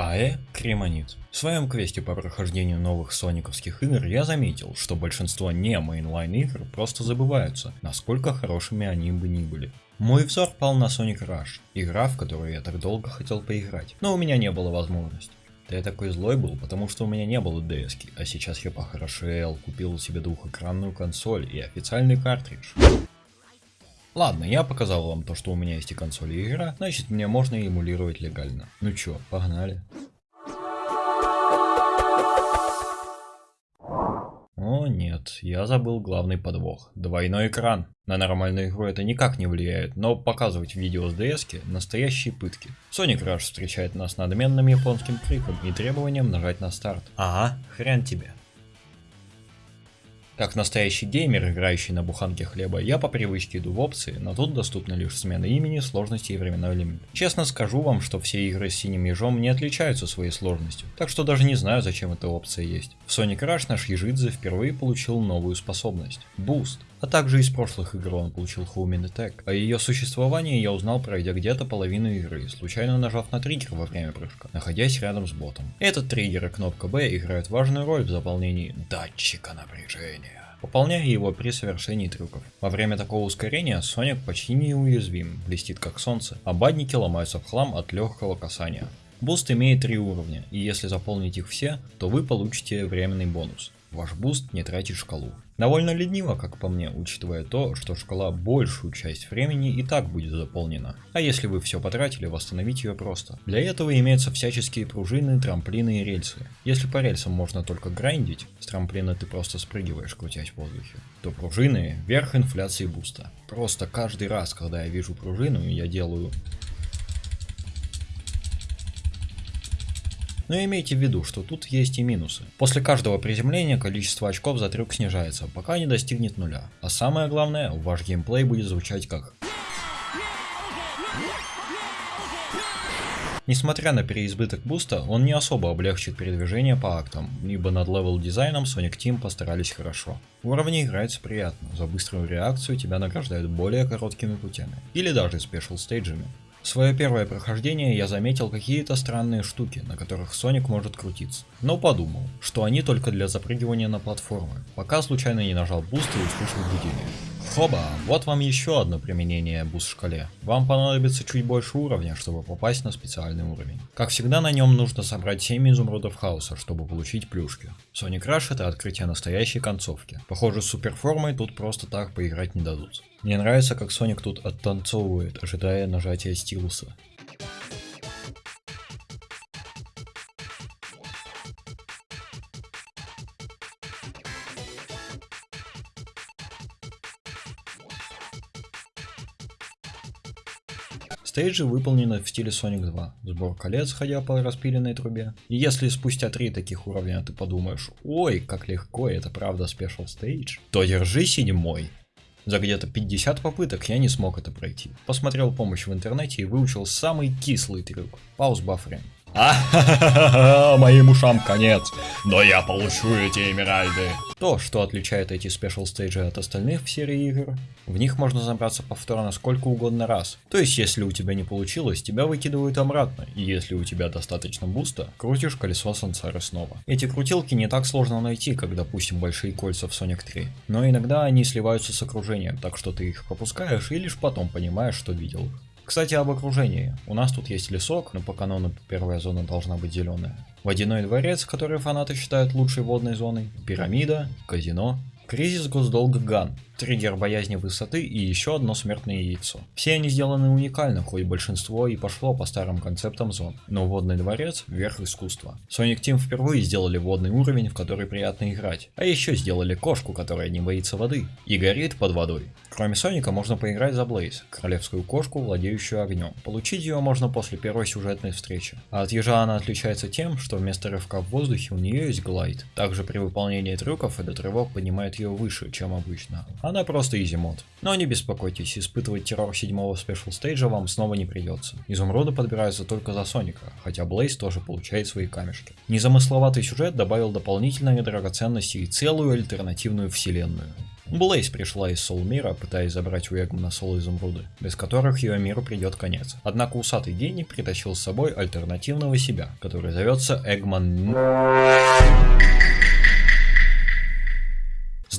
АЭ Кремонит. В своем квесте по прохождению новых сониковских игр я заметил, что большинство не mainline игр просто забываются, насколько хорошими они бы ни были. Мой взор пал на Sonic Rush, игра, в которую я так долго хотел поиграть, но у меня не было возможности. Да я такой злой был, потому что у меня не было DS а сейчас я похорошел, купил себе двухэкранную консоль и официальный картридж. Ладно, я показал вам то, что у меня есть и консоль и игра, значит мне можно эмулировать легально. Ну чё, погнали. О нет, я забыл главный подвох. Двойной экран. На нормальную игру это никак не влияет, но показывать видео с DS настоящие пытки. Sonic Rush встречает нас надменным японским криком и требованием нажать на старт. Ага, хрен тебе. Как настоящий геймер, играющий на буханке хлеба, я по привычке иду в опции, но тут доступна лишь смена имени, сложности и временной лимит. Честно скажу вам, что все игры с синим ежом не отличаются своей сложностью, так что даже не знаю, зачем эта опция есть. В Sonic Rush наш Ежидзе впервые получил новую способность – Boost. А также из прошлых игр он получил Home Attack. О ее существовании я узнал, пройдя где-то половину игры, случайно нажав на триггер во время прыжка, находясь рядом с ботом. Этот триггер и кнопка B играют важную роль в заполнении датчика напряжения пополняя его при совершении трюков. Во время такого ускорения Соник почти неуязвим, блестит как солнце, а бадники ломаются в хлам от легкого касания. Буст имеет три уровня, и если заполнить их все, то вы получите временный бонус. Ваш буст не тратит шкалу. Довольно лениво, как по мне, учитывая то, что шкала большую часть времени и так будет заполнена. А если вы все потратили, восстановить ее просто. Для этого имеются всяческие пружины, трамплины и рельсы. Если по рельсам можно только грайндить, с трамплина ты просто спрыгиваешь, крутясь в воздухе, то пружины – верх инфляции буста. Просто каждый раз, когда я вижу пружину, я делаю Но имейте в виду, что тут есть и минусы. После каждого приземления количество очков за трюк снижается, пока не достигнет нуля. А самое главное, ваш геймплей будет звучать как Несмотря на переизбыток буста, он не особо облегчит передвижение по актам, ибо над level дизайном Sonic Team постарались хорошо. В уровне играется приятно, за быструю реакцию тебя награждают более короткими путями, или даже special стейджами. В свое первое прохождение я заметил какие-то странные штуки, на которых Соник может крутиться. Но подумал, что они только для запрыгивания на платформы, пока случайно не нажал буст и услышал гудение. Хоба, вот вам еще одно применение буст шкале. Вам понадобится чуть больше уровня, чтобы попасть на специальный уровень. Как всегда на нем нужно собрать 7 изумрудов хаоса, чтобы получить плюшки. Sonic Rush это открытие настоящей концовки. Похоже с суперформой тут просто так поиграть не дадут. Мне нравится как Соник тут оттанцовывает, ожидая нажатия стилуса. Стейджи выполнены в стиле Sonic 2. Сбор колец, ходя по распиленной трубе. И если спустя три таких уровня ты подумаешь, ой, как легко, это правда special stage, то держи седьмой. За где-то 50 попыток я не смог это пройти. Посмотрел помощь в интернете и выучил самый кислый трюк. Pause buffering. А моим ушам конец, но я получу эти эмеральды. То, что отличает эти special стейджи от остальных в серии игр, в них можно забраться повторно сколько угодно раз. То есть, если у тебя не получилось, тебя выкидывают обратно, и если у тебя достаточно буста, крутишь колесо сансары снова. Эти крутилки не так сложно найти, как допустим большие кольца в Sonic 3, но иногда они сливаются с окружением, так что ты их пропускаешь и лишь потом понимаешь, что видел. Кстати, об окружении. У нас тут есть лесок, но по канону первая зона должна быть зеленая. Водяной дворец, который фанаты считают лучшей водной зоной. Пирамида, казино. Кризис госдолга Ган триггер боязни высоты и еще одно смертное яйцо. Все они сделаны уникально, хоть большинство и пошло по старым концептам зон, но водный дворец – верх искусства. Sonic Team впервые сделали водный уровень, в который приятно играть, а еще сделали кошку, которая не боится воды и горит под водой. Кроме Соника можно поиграть за Блейз, королевскую кошку, владеющую огнем. Получить ее можно после первой сюжетной встречи. А от ежа она отличается тем, что вместо рывка в воздухе у нее есть glide. Также при выполнении трюков этот рывок поднимает ее выше, чем обычно. Она просто easy mode. Но не беспокойтесь, испытывать террор седьмого special stage а вам снова не придется. Изумруды подбираются только за Соника, хотя Блейз тоже получает свои камешки. Незамысловатый сюжет добавил дополнительные драгоценности и целую альтернативную вселенную. Блейз пришла из Сол мира, пытаясь забрать у Эгмана Сол изумруды, без которых ее миру придет конец. Однако усатый гений притащил с собой альтернативного себя, который зовется Эгман...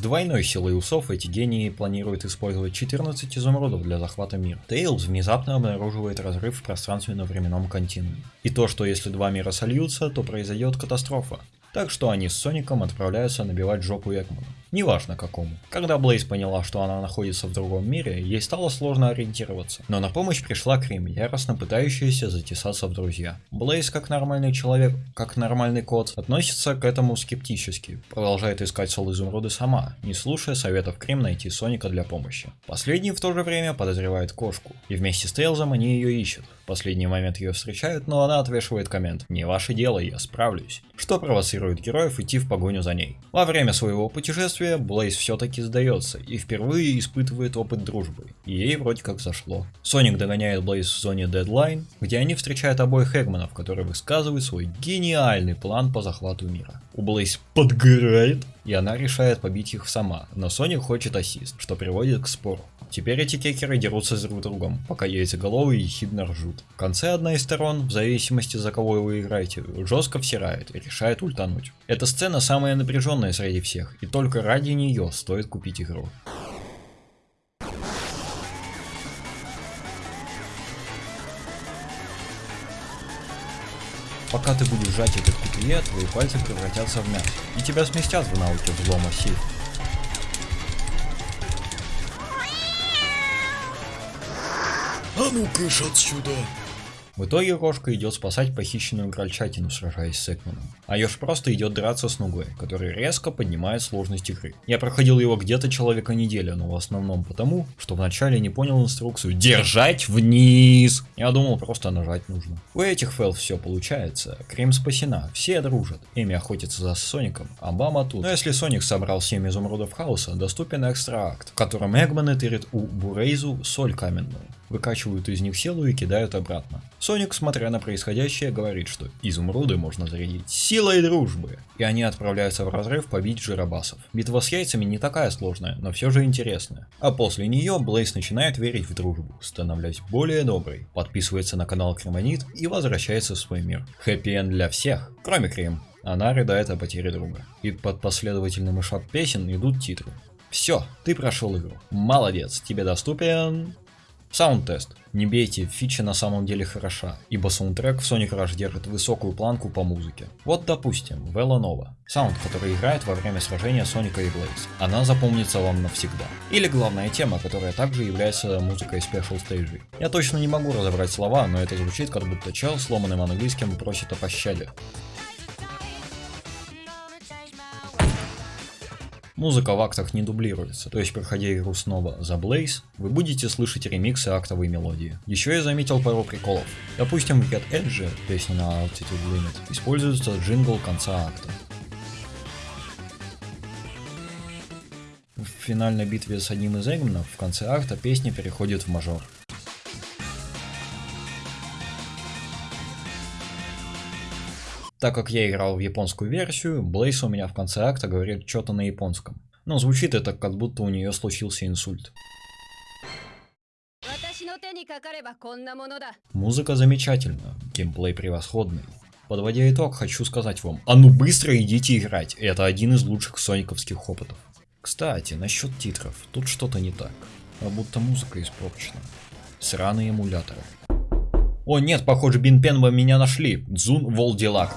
Двойной силой усов эти гении планируют использовать 14 изумрудов для захвата мира. Тейлз внезапно обнаруживает разрыв в пространственно-временном континууме. И то, что если два мира сольются, то произойдет катастрофа. Так что они с Соником отправляются набивать жопу Экману. Неважно какому. Когда Блейз поняла, что она находится в другом мире, ей стало сложно ориентироваться. Но на помощь пришла Крим, яростно пытающаяся затесаться в друзья. Блейз, как нормальный человек, как нормальный кот, относится к этому скептически. Продолжает искать Сол Изумруды сама, не слушая советов Крим найти Соника для помощи. Последний в то же время подозревает кошку, и вместе с Тейлзом они ее ищут. В последний момент ее встречают, но она отвешивает коммент «Не ваше дело, я справлюсь», что провоцирует героев идти в погоню за ней. Во время своего путешествия путешествия Блейз все-таки сдается и впервые испытывает опыт дружбы. И ей вроде как зашло. Соник догоняет Блейз в зоне Deadline, где они встречают обоих Эгманов, которые высказывают свой гениальный план по захвату мира. У Блейз подгорает, и она решает побить их сама, но Соник хочет ассист, что приводит к спору. Теперь эти кекеры дерутся друг с другом, пока яйцеголовые ехидно ржут. В конце одна из сторон, в зависимости за кого вы играете, жестко всирает и решает ультануть. Эта сцена самая напряженная среди всех, и только ради нее стоит купить игру. Пока ты будешь сжать этот купие, твои пальцы превратятся в мясо, и тебя сместят в науке взлома сил. А ну кыш отсюда! В итоге кошка идет спасать похищенную крольчатину, сражаясь с Экманом. А Ёж просто идет драться с Нугой, который резко поднимает сложность игры. Я проходил его где-то человека неделя, но в основном потому, что вначале не понял инструкцию «Держать вниз!». Я думал, просто нажать нужно. У этих фэл все получается. Крем спасена, все дружат. Эми охотится за Соником, а Бама тут. Но если Соник собрал 7 изумрудов хаоса, доступен экстра акт, в котором Эгманы тырят у Бурейзу соль каменную выкачивают из них силу и кидают обратно. Соник, смотря на происходящее, говорит, что изумруды можно зарядить силой дружбы, и они отправляются в разрыв побить жиробасов. Битва с яйцами не такая сложная, но все же интересная. А после нее Блейз начинает верить в дружбу, становляясь более доброй, подписывается на канал Кремонит и возвращается в свой мир. Хэппи для всех, кроме Крем. Она рыдает о потере друга. И под последовательным мышак песен идут титры. Все, ты прошел игру. Молодец, тебе доступен Саунд-тест. Не бейте, фича на самом деле хороша, ибо саундтрек в Sonic Rush держит высокую планку по музыке. Вот допустим, Vela Nova. Саунд, который играет во время сражения Соника и Блейз. Она запомнится вам навсегда. Или главная тема, которая также является музыкой Special Stage. Я точно не могу разобрать слова, но это звучит как будто чел сломанным английским просит о пощаде. Музыка в актах не дублируется, то есть проходя игру снова за Blaze, вы будете слышать ремиксы актовой мелодии. Еще я заметил пару приколов. Допустим, в Get Edge, песня на Altitude Limit, используется джингл конца акта. В финальной битве с одним из Эгманов в конце акта песня переходит в мажор. Так как я играл в японскую версию, Блейс у меня в конце акта говорит что-то на японском. Но звучит это как будто у нее случился инсульт. Музыка замечательна, геймплей превосходный. Подводя итог, хочу сказать вам, а ну быстро идите играть, это один из лучших сониковских опытов. Кстати, насчет титров, тут что-то не так, как будто музыка испорчена. Сраные эмуляторы. О нет, похоже, Бинпенба меня нашли. Дзун Волдилак.